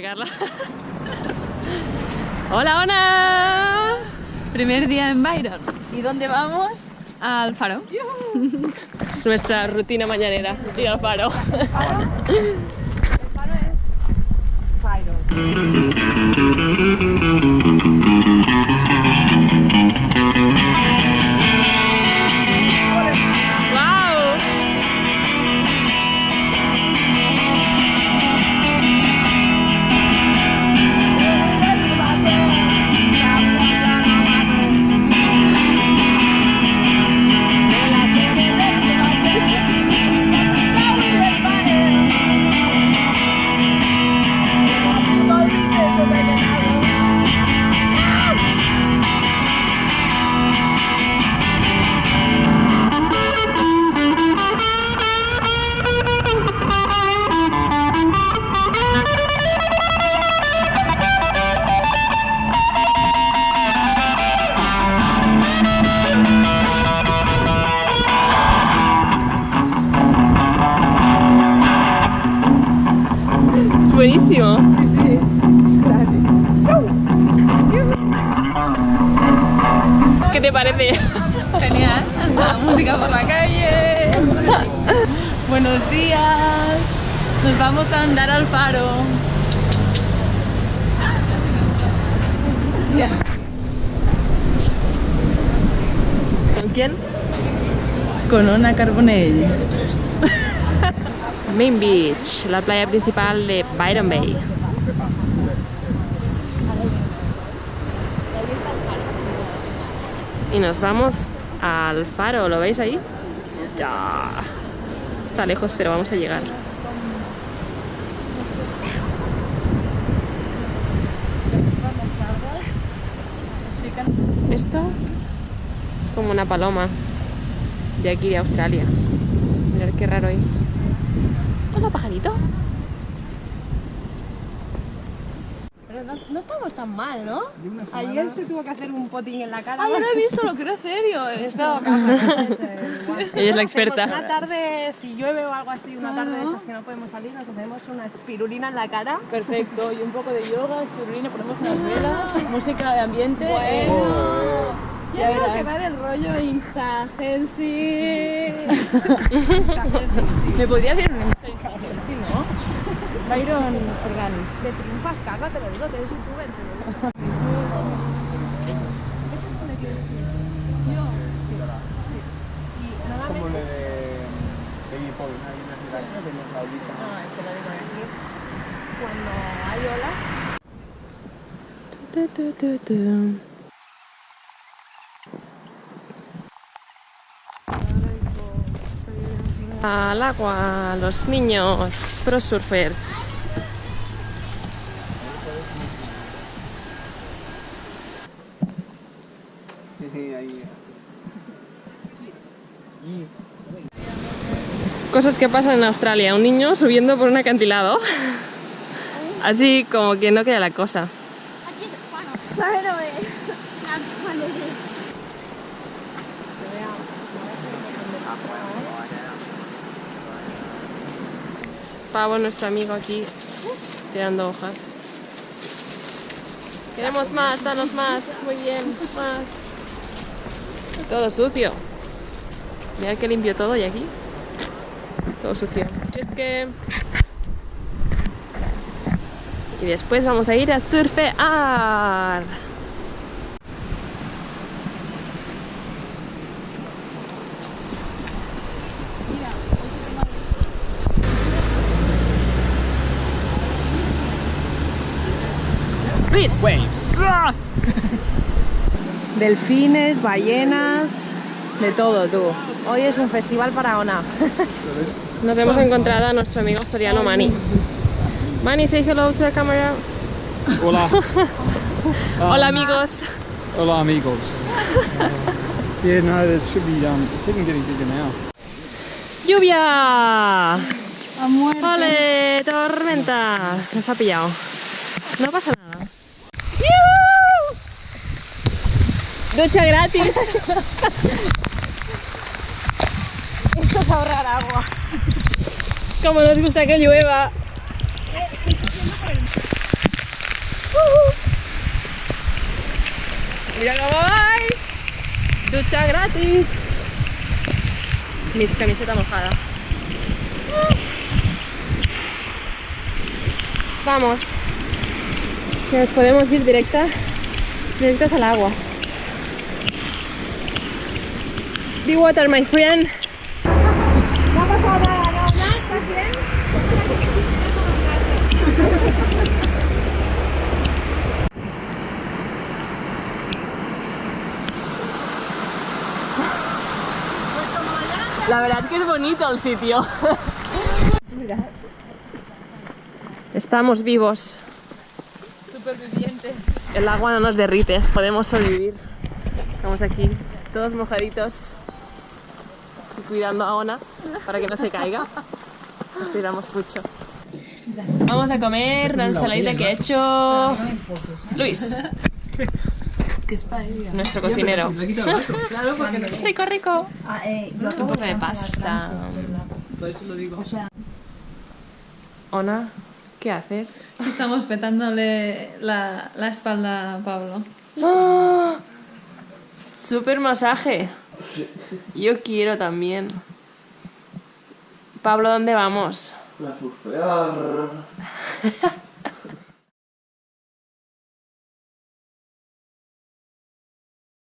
Carla. hola, hola. Primer día en Byron. ¿Y dónde vamos? Al faro. Es nuestra rutina mañanera, ir al faro. ¡Wow! Buenísimo. Sí, sí. ¿Qué te parece? Genial. La música por la calle. Buenos días. Nos vamos a andar al faro. ¿Con quién? Con Ona Carbonell. Main Beach, la playa principal de Byron Bay. Y nos vamos al faro, ¿lo veis ahí? Ya. Está lejos, pero vamos a llegar. Esto es como una paloma de aquí de Australia. Mirad qué raro es. Hola, pajarito. Pero no, no estamos tan mal, ¿no? Ayer se tuvo que hacer un potín en la cara. Ah, yo no he visto, lo creo serio. Esto, cámara, Ella es la experta. Pues una tarde, si llueve o algo así, una tarde de esas que no podemos salir, nos hacemos una espirulina en la cara. Perfecto, y un poco de yoga, espirulina, ponemos unas velas, música de ambiente. Bueno. Ya veo que va del rollo Insta, healthy. ¿Me podrías ir un Instagram, no? Byron Organics. Te triunfas, Carla, te lo digo, te eres youtuber, te lo digo. como lo de Baby Paul, hay una ciudad que tenemos la olita. No, es que lo digo aquí. Cuando hay olas, Al agua, los niños, pro surfers. Cosas que pasan en Australia. Un niño subiendo por un acantilado. Así como que no queda la cosa. Pavo, nuestro amigo aquí, tirando hojas. Queremos más, danos más. Muy bien, más. Todo sucio. Mira que limpio todo y aquí. Todo sucio. Que... Y después vamos a ir a surfear. Waves. delfines, ballenas, de todo, tú. Hoy es un festival para Ona. Nos hemos encontrado a nuestro amigo asturiano Mani. Mani, say hello to the camera. Hola. Hola amigos. Hola amigos. Uh, yeah, no, it should be, um, it's even getting bigger now. ¡Lluvia! ¡Ole! ¡Tormenta! Nos ha pillado. No pasa nada. Ducha gratis. Esto es ahorrar agua. Como nos gusta que llueva. Mira cómo vais. Ducha gratis. Mi camiseta mojada. Vamos. Nos podemos ir directa, directas al agua. Be water, my friend. La verdad que es bonito el sitio. Estamos vivos. Supervivientes. El agua no nos derrite, podemos sobrevivir. Estamos aquí, todos mojaditos. Cuidando a Ona para que no se caiga. Nos cuidamos mucho. Vamos a comer la ensaladita que ha hecho Luis, nuestro cocinero. Rico, rico. Un poco de pasta. Ona, ¿qué haces? Estamos petándole la, la espalda a Pablo. ¡Ah! Super masaje. Yo quiero también. Pablo, ¿dónde vamos? A surfear.